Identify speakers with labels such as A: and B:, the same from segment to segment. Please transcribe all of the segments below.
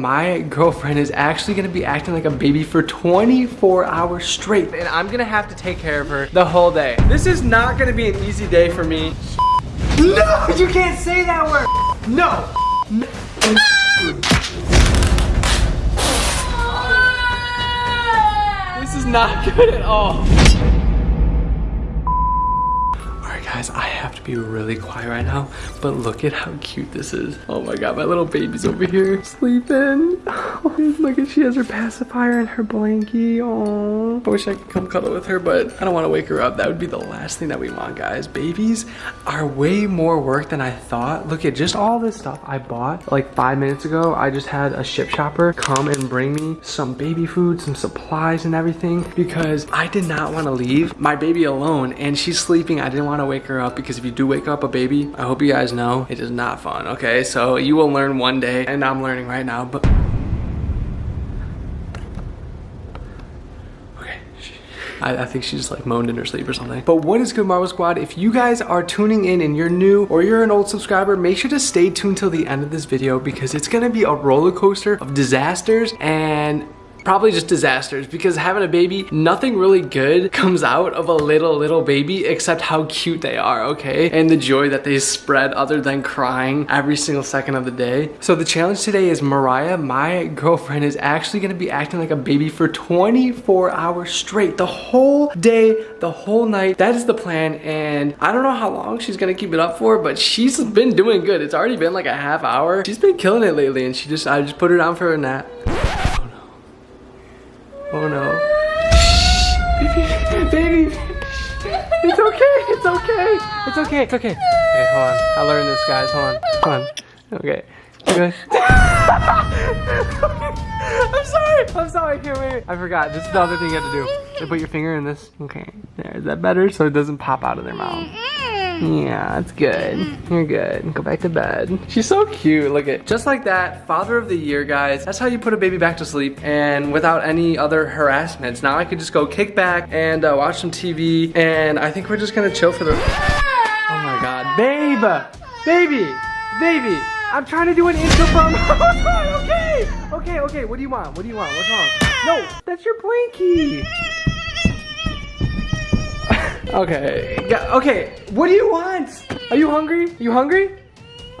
A: My girlfriend is actually gonna be acting like a baby for 24 hours straight and I'm gonna have to take care of her the whole day. This is not gonna be an easy day for me. No, you can't say that word. No. This is not good at all. All right guys, I have to be really quiet right now, but look at how cute this is. Oh my god, my little baby's over here sleeping. Oh, look at she has her pacifier and her blankie. Oh, I wish I could come cuddle with her, but I don't want to wake her up. That would be the last thing that we want, guys. Babies are way more work than I thought. Look at just all this stuff I bought like five minutes ago. I just had a Shipt shopper come and bring me some baby food, some supplies and everything because I did not want to leave my baby alone and she's sleeping. I didn't want to wake wake her up because if you do wake up a baby, I hope you guys know it is not fun, okay? So you will learn one day and I'm learning right now, but... Okay, I, I, think she just like moaned in her sleep or something. But what is good Marvel Squad? If you guys are tuning in and you're new or you're an old subscriber, make sure to stay tuned till the end of this video because it's gonna be a roller coaster of disasters and probably just disasters because having a baby, nothing really good comes out of a little, little baby except how cute they are, okay? And the joy that they spread other than crying every single second of the day. So the challenge today is Mariah, my girlfriend, is actually gonna be acting like a baby for 24 hours straight. The whole day, the whole night. That is the plan and I don't know how long she's gonna keep it up for, but she's been doing good. It's already been like a half hour. She's been killing it lately and she just, I just put her down for a nap. Oh no. Baby. It's okay, it's okay. It's okay, it's okay. Okay, hold on. I learned this, guys. Hold on. Hold on. Okay. Good. I'm sorry. I'm sorry. Here, wait. I forgot. This is the other thing you have to do. You put your finger in this. Okay. There. Is that better? So it doesn't pop out of their mouth. Yeah, that's good. You're good. Go back to bed. She's so cute. Look at just like that. Father of the year, guys. That's how you put a baby back to sleep and without any other harassments. Now I could just go kick back and uh, watch some TV and I think we're just gonna chill for the. Oh my God, babe, baby, baby. I'm trying to do an intro from. okay, okay, okay. What do you want? What do you want? What's wrong? No, that's your blankie. Okay. Okay. What do you want? Are you hungry? You hungry?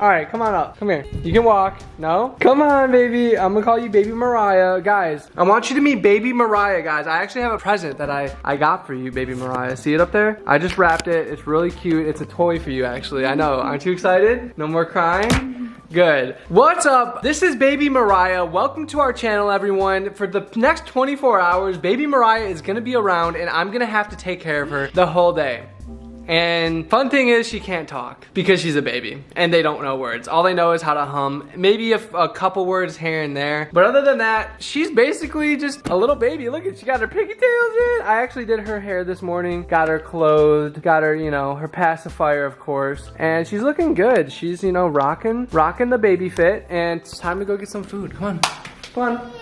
A: All right, come on up. Come here. You can walk. No? Come on, baby. I'm gonna call you Baby Mariah. Guys, I want you to meet Baby Mariah, guys. I actually have a present that I, I got for you, Baby Mariah. See it up there? I just wrapped it. It's really cute. It's a toy for you, actually. I know. Aren't you excited? No more crying? Good. What's up? This is Baby Mariah. Welcome to our channel, everyone. For the next 24 hours, Baby Mariah is gonna be around and I'm gonna have to take care of her the whole day. And fun thing is she can't talk because she's a baby and they don't know words. All they know is how to hum, maybe a, a, couple words here and there. But other than that, she's basically just a little baby. Look at, she got her pigtails in. I actually did her hair this morning, got her clothed, got her, you know, her pacifier, of course. And she's looking good. She's, you know, rocking, rocking the baby fit. And it's time to go get some food. Come on, come on.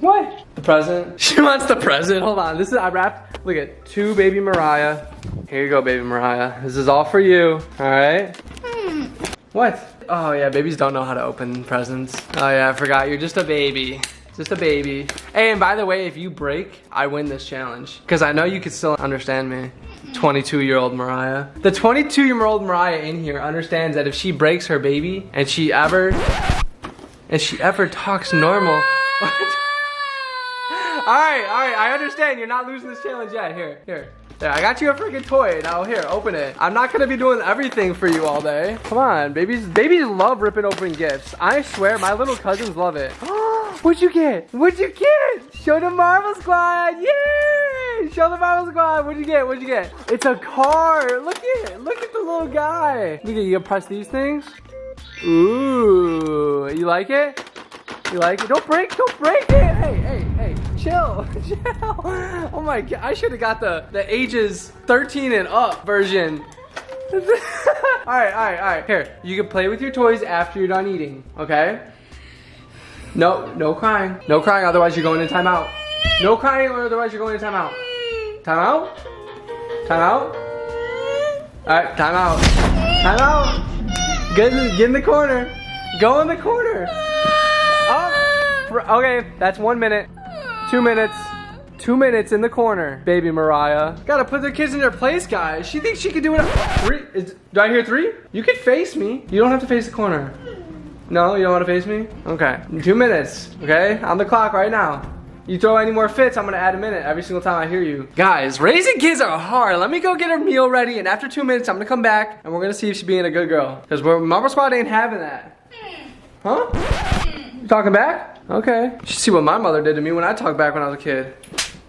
A: What? The present? She wants the present. Hold on. This is, I wrapped, look at, two baby Mariah. Here you go, baby Mariah. This is all for you, all right? Hmm. What? Oh yeah, babies don't know how to open presents. Oh yeah, I forgot, you're just a baby. Just a baby. Hey, and by the way, if you break, I win this challenge. Because I know you can still understand me. 22 year old Mariah. The 22 year old Mariah in here understands that if she breaks her baby and she ever, and she ever talks normal, right, all right, I understand. You're not losing this challenge yet. Here, here. There, I got you a freaking toy. Now here, open it. I'm not gonna be doing everything for you all day. Come on, babies. Babies love ripping open gifts. I swear, my little cousins love it. What'd you get? What'd you get? Show the Marvel Squad. Yay! Show the Marvel Squad. What'd you get? What'd you get? It's a car. Look at it. Look at the little guy. Look at you. Press these things. Ooh. You like it? You like it? Don't break. Don't break it. Hey, hey, hey chill, chill. Oh my god, I should have got the, the ages 13 and up version. all right, all right, all right. Here, you can play with your toys after you're done eating, okay? No, no crying. No crying, otherwise you're going to timeout. No crying, or otherwise you're going to timeout. Timeout? Timeout? All right, timeout. Timeout. Get get in the corner. Go in the corner. Okay, that's one minute. Two minutes. Two minutes in the corner, baby Mariah. Gotta put the kids in their place, guys. She thinks she can do it. Three? Is, do I hear three? You can face me. You don't have to face the corner. No, you don't want to face me? Okay, two minutes, okay? On the clock right now. You throw any more fits, I'm gonna add a minute every single time I hear you. Guys, raising kids are hard. Let me go get her meal ready, and after two minutes, I'm gonna come back, and we're gonna see if she's being a good girl. Because Marble Squad ain't having that. Hmm. Huh? Hmm. You talking back? Okay. You should see what my mother did to me when I talked back when I was a kid.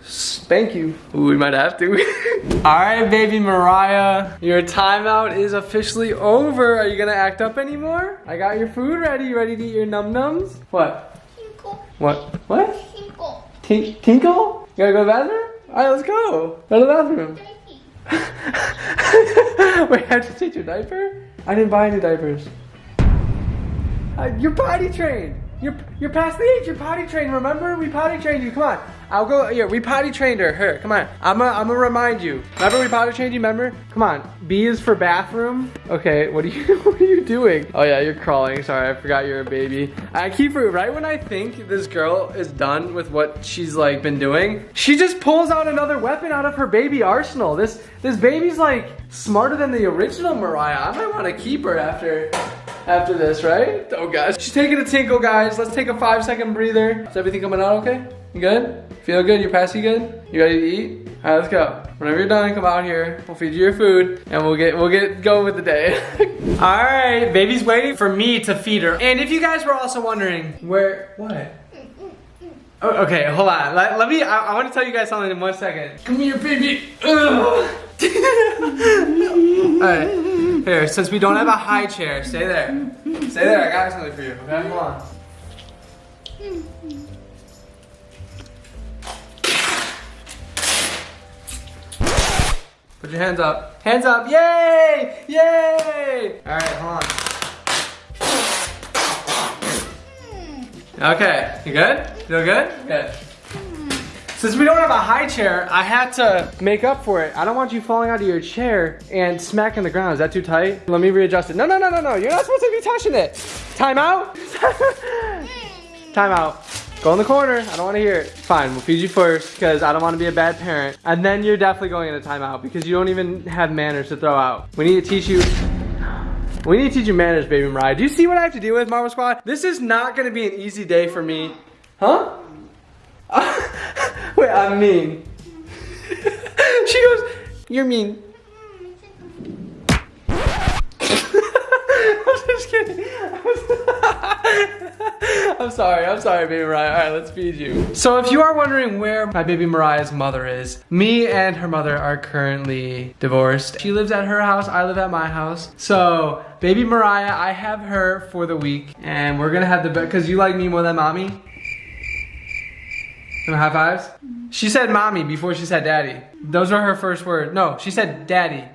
A: Spank you. Ooh, we might have to. All right, baby Mariah. Your timeout is officially over. Are you gonna act up anymore? I got your food ready. You ready to eat your num-nums? What?
B: Tinkle.
A: What? What?
B: Tinkle.
A: Tink tinkle? You gotta go to the bathroom? All right, let's go. Go to the bathroom. Wait, I have to change your diaper? I didn't buy any diapers. Uh, you're potty trained. You're you're past the age. You're potty trained. Remember, we potty trained you. Come on. I'll go. Here, we potty trained her. Here, come on. I'm gonna I'm gonna remind you. Remember, we potty trained you. Remember? Come on. B is for bathroom. Okay. What are you What are you doing? Oh yeah, you're crawling. Sorry, I forgot you're a baby. I keep right when I think this girl is done with what she's like been doing, she just pulls out another weapon out of her baby arsenal. This this baby's like smarter than the original Mariah. I might want to keep her after after this, right? Oh gosh. She's taking a tinkle, guys. Let's take a five second breather. Is everything coming out okay? You good? Feel good? You're passing good? You ready to eat? All right, let's go. Whenever you're done, come out here. We'll feed you your food and we'll get we'll get going with the day. All right, baby's waiting for me to feed her. And if you guys were also wondering where, what? Oh, okay, hold on. Let, let me, I, I, want to tell you guys something in one second. Come here, baby. All right. Here, since we don't have a high chair, stay there. Stay there, I got something for you, okay? Hold on. Put your hands up. Hands up, yay! Yay! All right, hold on. Okay, you good? Feel good? Good. Since we don't have a high chair, I had to make up for it. I don't want you falling out of your chair and smacking the ground. Is that too tight? Let me readjust it. No, no, no, no, no. You're not supposed to be touching it. Time out. Time out. Go in the corner. I don't want to hear it. Fine, we'll feed you first because I don't want to be a bad parent. And then you're definitely going in into timeout because you don't even have manners to throw out. We need to teach you we need to teach you manners, baby Mariah. Do you see what I have to deal with, Marble Squad? This is not gonna be an easy day for me. Huh? Wait, I'm mean. she goes, you're mean. I'm just kidding. I'm sorry, I'm sorry, baby Mariah. All right, let's feed you. So if you are wondering where my baby Mariah's mother is, me and her mother are currently divorced. She lives at her house, I live at my house. So baby Mariah, I have her for the week and we're gonna have the, best, because you like me more than mommy? Some high fives? She said mommy before she said daddy. Those were her first words. No, she said daddy.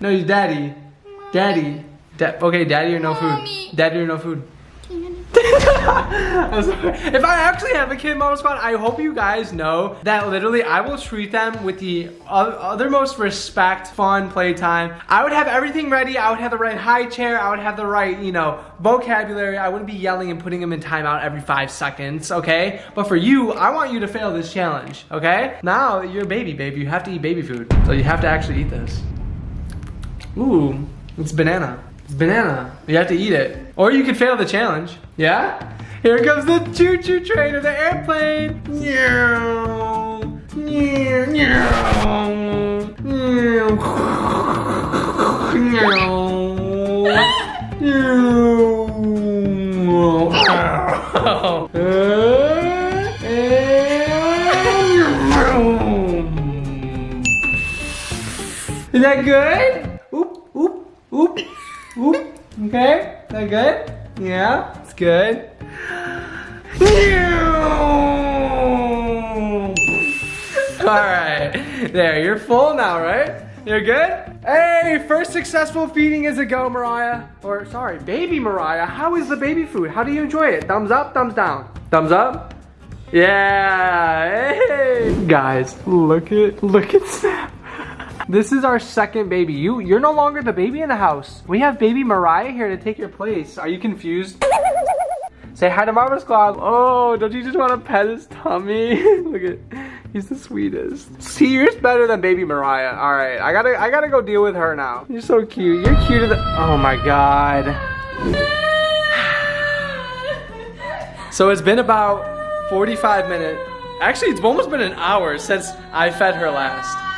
A: No, you daddy. Daddy. Da okay, daddy or no food. Daddy or no food. If I actually have a kid Marble Squad, I hope you guys know that literally I will treat them with the othermost respect, fun playtime. I would have everything ready. I would have the right high chair. I would have the right, you know, vocabulary. I wouldn't be yelling and putting them in timeout every five seconds, okay? But for you, I want you to fail this challenge, okay? Now, you're a baby, baby. You have to eat baby food. So you have to actually eat this. Ooh, it's banana. It's banana. You have to eat it. Or you could fail the challenge. Yeah? Here comes the choo-choo train of the airplane. Is that good? Oop, oop, oop. Whoop. Okay, that good? Yeah, it's good. All right, there, you're full now, right? You're good? Hey, first successful feeding is a go, Mariah. Or, sorry, baby Mariah. How is the baby food? How do you enjoy it? Thumbs up, thumbs down? Thumbs up? Yeah, hey. Guys, look at, look at Snap. This is our second baby. You, you're no longer the baby in the house. We have baby Mariah here to take your place. Are you confused? Say hi to Marva Squad. Oh, don't you just want to pet his tummy? Look at, he's the sweetest. See, you're better than baby Mariah. All right, I gotta, I gotta go deal with her now. You're so cute. You're cuter than, oh my God. So it's been about 45 minutes. Actually, it's almost been an hour since I fed her last.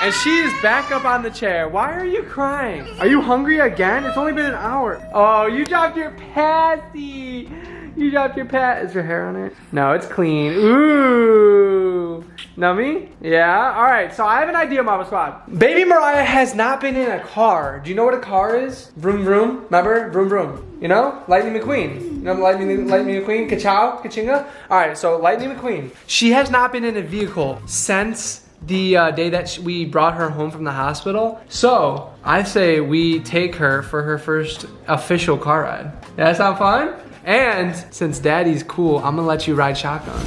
A: And she is back up on the chair. Why are you crying? Are you hungry again? It's only been an hour. Oh, you dropped your patty. You dropped your pat. Is your hair on it? No, it's clean. Ooh. Nummy? Yeah? All right, so I have an idea, Mama Squad. Baby Mariah has not been in a car. Do you know what a car is? Vroom, vroom. Remember? Vroom, vroom. You know? Lightning McQueen. You know Lightning, Lightning McQueen? Kachow? Kachinga? All right, so Lightning McQueen. She has not been in a vehicle since the uh, day that we brought her home from the hospital. So I say we take her for her first official car ride. That sound fun? And since daddy's cool, I'm gonna let you ride shotgun.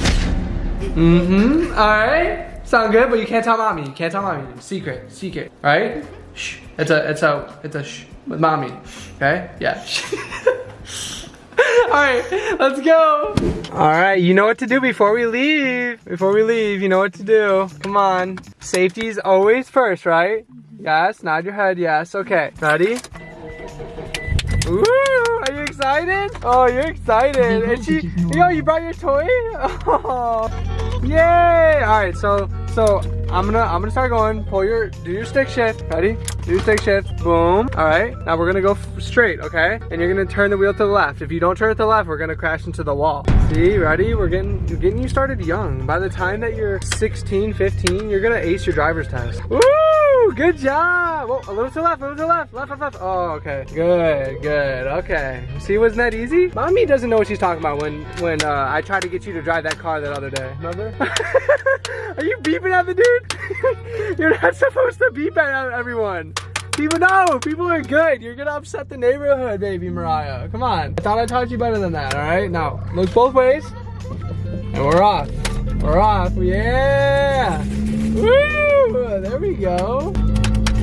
A: Mm-hmm, all right. Sound good, but you can't tell mommy. You can't tell mommy. Secret, secret, right? Shh, it's a, it's a, it's a shh with mommy, okay? Yeah. All right, let's go. All right, you know what to do before we leave. Before we leave, you know what to do. Come on. Safety is always first, right? Mm-hmm. Yes, nod your head, yes. Okay, ready? Ooh, are you excited? Oh, you're excited. And she, yo, you brought your toy? Oh, yay. All right, so, so I'm gonna, I'm gonna start going. Pull your, do your stick shift. Ready? Do your stick shift. Boom. All right, now we're gonna go straight, okay? And you're gonna turn the wheel to the left. If you don't turn it to the left, we're gonna crash into the wall. See, ready? We're getting, we're getting you started young. By the time that you're 16, 15, you're gonna ace your driver's test. Woo! Good job. Whoa, a little to the left, a little to the left, left, left, left. Oh, okay. Good, good. Okay. See, wasn't that easy? Mommy doesn't know what she's talking about when when uh, I tried to get you to drive that car that other day. Remember? Are you beeping at the dude? You're not supposed to beep at everyone. People know, people are good. You're gonna upset the neighborhood, baby Mariah. Come on. I thought I taught you better than that, all right? Now, look both ways. And we're off. We're off, yeah. Woo, there we go.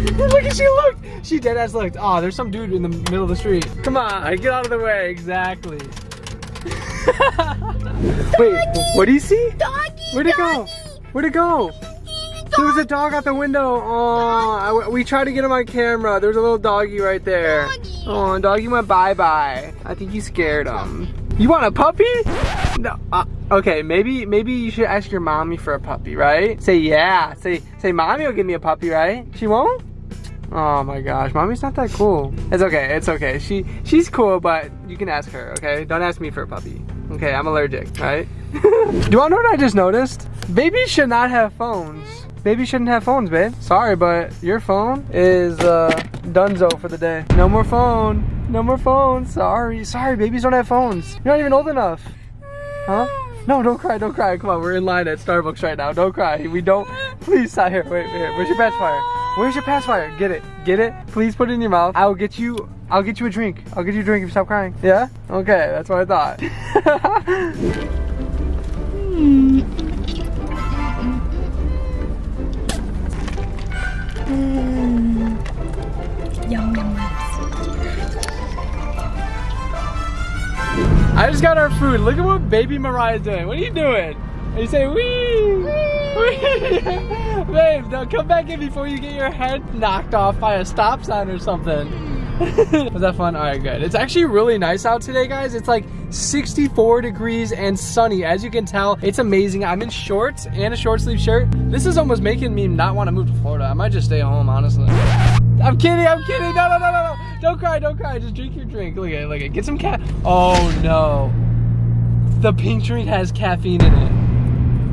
A: look at she looked. She dead ass looked. Oh, there's some dude in the middle of the street. Come on, get out of the way. Exactly. Wait, what do you see?
B: Doggy,
A: Where'd it go? Where'd it go? There was a dog out the window. Oh, I, we tried to get him on camera. There's a little doggy right there.
B: Doggy.
A: Oh, doggy went bye-bye. I think you scared him. You want a puppy? No. Uh, okay, maybe maybe you should ask your mommy for a puppy, right? Say yeah. Say say mommy will give me a puppy, right? She won't? Oh my gosh, mommy's not that cool. It's okay, it's okay. She she's cool, but you can ask her, okay? Don't ask me for a puppy. Okay, I'm allergic, right? Do you wanna know what I just noticed? Babies should not have phones. Babies shouldn't have phones, babe. Sorry, but your phone is uh donezo for the day. No more phone. No more phone. Sorry. Sorry, babies don't have phones. You're not even old enough. Huh? No, don't cry, don't cry. Come on, we're in line at Starbucks right now. Don't cry. We don't. Please, stop here. Wait, wait. Where's your pacifier? Where's your pacifier? Get it. Get it. Please put it in your mouth. I'll get you. I'll get you a drink. I'll get you a drink if you stop crying. Yeah? Okay, that's what I thought.
B: Yum.
A: I just got our food. Look at what baby Mariah's doing. What are you doing? And you say, wee! Wee! Babe, now come back in before you get your head knocked off by a stop sign or something. Was that fun? All right, good. It's actually really nice out today, guys. It's like 64 degrees and sunny. As you can tell, it's amazing. I'm in shorts and a short sleeve shirt. This is almost making me not want to move to Florida. I might just stay home, honestly. I'm kidding, I'm kidding. No, no, no, no, no. Don't cry, don't cry. Just drink your drink. Look at it, look at it. Get some cat. Oh, no. The pink drink has caffeine in it.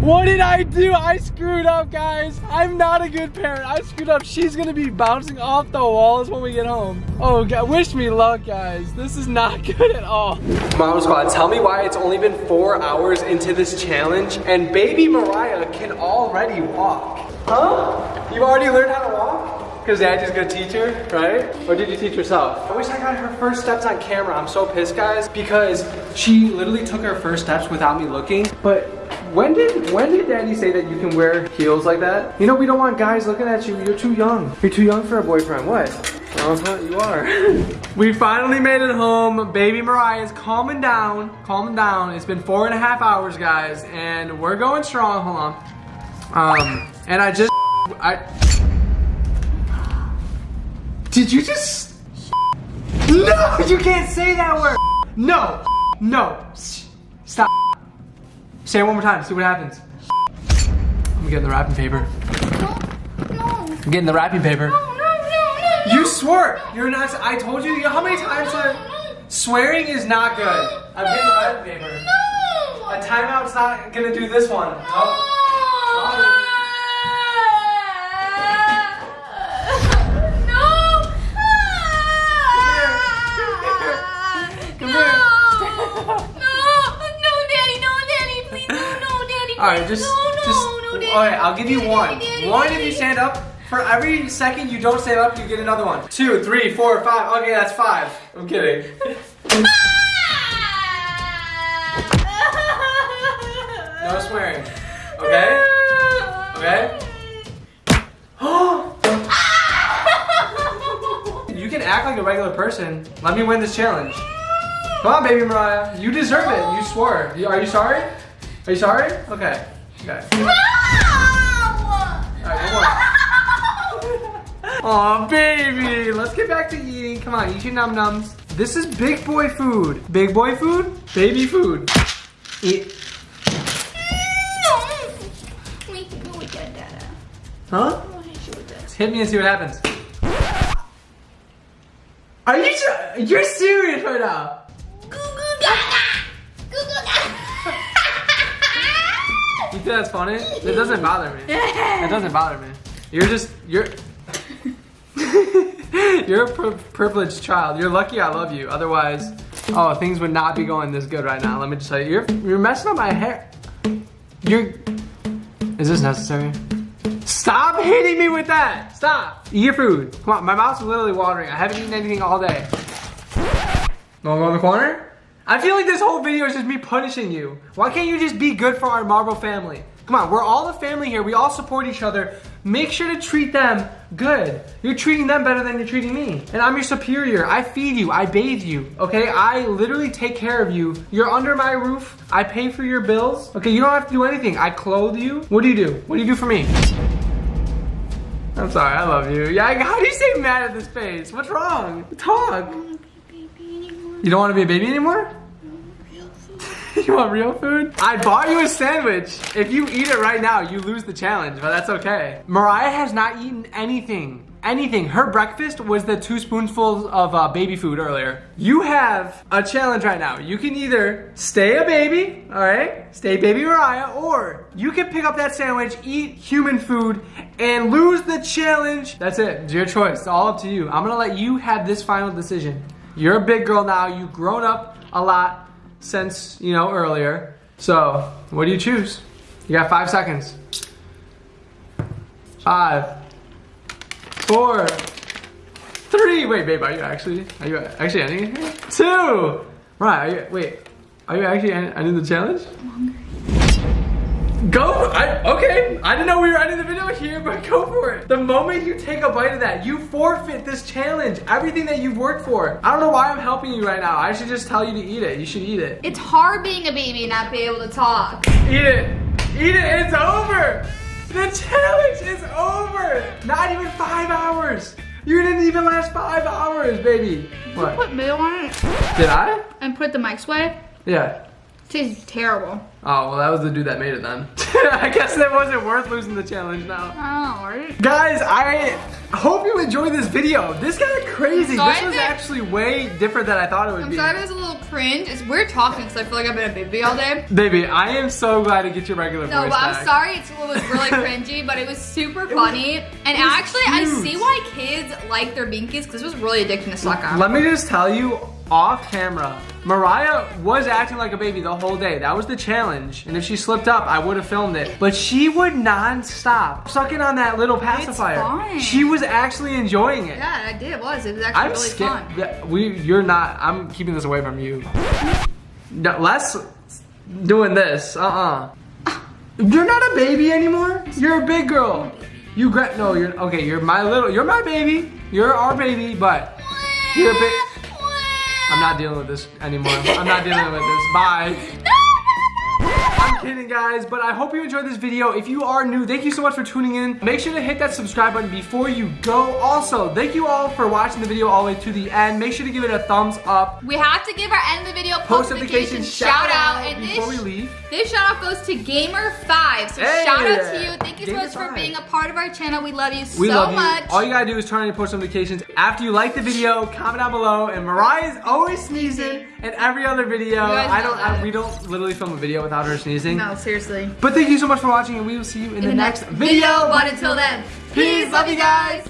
A: What did I do? I screwed up, guys. I'm not a good parent. I screwed up. She's gonna be bouncing off the walls when we get home. Oh, God. Wish me luck, guys. This is not good at all. Mom Squad, tell me why it's only been four hours into this challenge and baby Mariah can already walk. Huh? You've already learned how to walk? Because Daddy's gonna teach her, right? Or did you teach yourself? I wish I got her first steps on camera. I'm so pissed, guys, because she literally took her first steps without me looking. But when did when did Daddy say that you can wear heels like that? You know, we don't want guys looking at you. You're too young. You're too young for a boyfriend. What? Uh-huh, you are. we finally made it home. Baby Mariah is calming down. Calming down. It's been four and a half hours, guys, and we're going strong. Hold on. Um, and I just, I. Did you just? No, you can't say that word. No, no. Say it one more time. See what happens. I'm getting the wrapping paper.
B: No, no,
A: I'm getting the wrapping paper.
B: no, no, no. No.
A: You swore. You're not. I told you. You know how many times I, swearing is not good. I'm getting the wrapping paper.
B: No.
A: A timeout's not gonna do this one. Oh. Come here. All right, just, just. No, Daddy. All right, I'll give you one. One if you stand up. For every second you don't stand up, you get another one. Two, three, four, five. Okay, that's five. I'm kidding. No swearing. Okay. Okay. you can act like a regular person. Let me win this challenge. Come on, baby Mariah. You deserve it. You swore. Are you sorry? Are you sorry? Okay. Okay. One. Aw, baby. Let's get back to eating. Come on, eat your num nums. This is big boy food. Big boy food? Baby food. Eat. Huh? Hit me and see what happens. Are you You're serious right now? You think that's funny? It doesn't bother me. It doesn't bother me. You're just you're you're a pri- privileged child. You're lucky I love you. Otherwise, oh, things would not be going this good right now. Let me just tell you, you're you're messing up my hair. You're. Is this necessary? Stop hitting me with that! Stop! Eat your food. Come on, my mouth's literally watering. I haven't eaten anything all day. Wanna go in the corner? I feel like this whole video is just me punishing you. Why can't you just be good for our Marvel family? Come on, we're all a family here. We all support each other. Make sure to treat them good. You're treating them better than you're treating me. And I'm your superior. I feed you. I bathe you. Okay? I literally take care of you. You're under my roof. I pay for your bills. Okay? You don't have to do anything. I clothe you. What do you do? What do you do for me? I'm sorry. I love you. Yeah, how do you say mad at this face? What's wrong? Talk. You don't want to be a baby anymore? you want real food? I bought you a sandwich. If you eat it right now, you lose the challenge, but that's okay. Mariah has not eaten anything. Anything. Her breakfast was the two spoonfuls of uh, baby food earlier. You have a challenge right now. You can either stay a baby, all right? Stay baby Mariah, or you can pick up that sandwich, eat human food, and lose the challenge. That's it. It's your choice. It's all up to you. I'm gonna let you have this final decision. You're a big girl now. You've grown up a lot since, you know, earlier. So, what do you choose? You got five seconds. Five, four, three. Wait, babe, are you actually, are you actually ending it here? Two. Right, are you, wait, are you actually ending the challenge? Go, I, okay, I didn't know we were ending the video here, but go for it. The moment you take a bite of that, you forfeit this challenge, everything that you've worked for. I don't know why I'm helping you right now. I should just tell you to eat it. You should eat it.
B: It's hard being a baby and not be able to talk.
A: Eat it. Eat it. It's over. The challenge is over. Not even five hours. You didn't even last five hours, baby. What?
B: Put mayo on it
A: Did I?
B: and put the mics away.
A: Yeah.
B: Tastes terrible.
A: Oh, well, that was the dude that made it then. I guess it wasn't worth losing the challenge now.
B: Oh, right?
A: Guys, I hope you enjoyed this video. This got crazy. This was actually way different than I thought it would be.
B: I'm
A: be.
B: sorry it was a little cringe. It's weird talking because I feel like I've been a baby all day.
A: Baby, I am so glad to get your regular
B: No,
A: voice
B: but I'm sorry it's, it was really cringy, but it was super
A: was-
B: funny. and
A: was
B: actually, I see why kids like their binkies because this was really addicting to suck on.
A: Let me just tell you off camera, Mariah was acting like a baby the whole day. That was the challenge. And if she slipped up, I would have filmed it. But she would non-stop sucking on that little pacifier. She was actually enjoying it.
B: Yeah, I did. It was. It was actually
A: I'm
B: really fun.
A: Yeah, We, you're not. I'm keeping this away from you. No, less doing this. Uh-uh. You're not a baby anymore. You're a big girl. You gra- no. You're okay. You're my little. You're my baby. You're our baby, but you're a bit. I'm not dealing with this anymore. I'm not dealing with this. Bye. I'm kidding guys, but I hope you enjoyed this video. If you are new, thank you so much for tuning in. Make sure to hit that subscribe button before you go. Also, thank you all for watching the video all the way to the end. Make sure to give it a thumbs up.
B: We have to give our end of the video
A: Post notification
B: shout out. And
A: before we
B: this,
A: leave.
B: this shout out goes to Gamer5. So
A: Hey!
B: shout out to you. Thank you so much for being a part of our channel. We love you
A: We
B: so
A: love you.
B: much.
A: All you gotta do is turn on your post notifications after you like the video. Comment down below. And Mariah is always sneezing in every other video. I don't. I, we don't literally film a video without her sneezing.
B: no, seriously.
A: But thank you so much for watching, and we will see you in, the, next, video.
B: But until then,
A: Peace. Love you guys.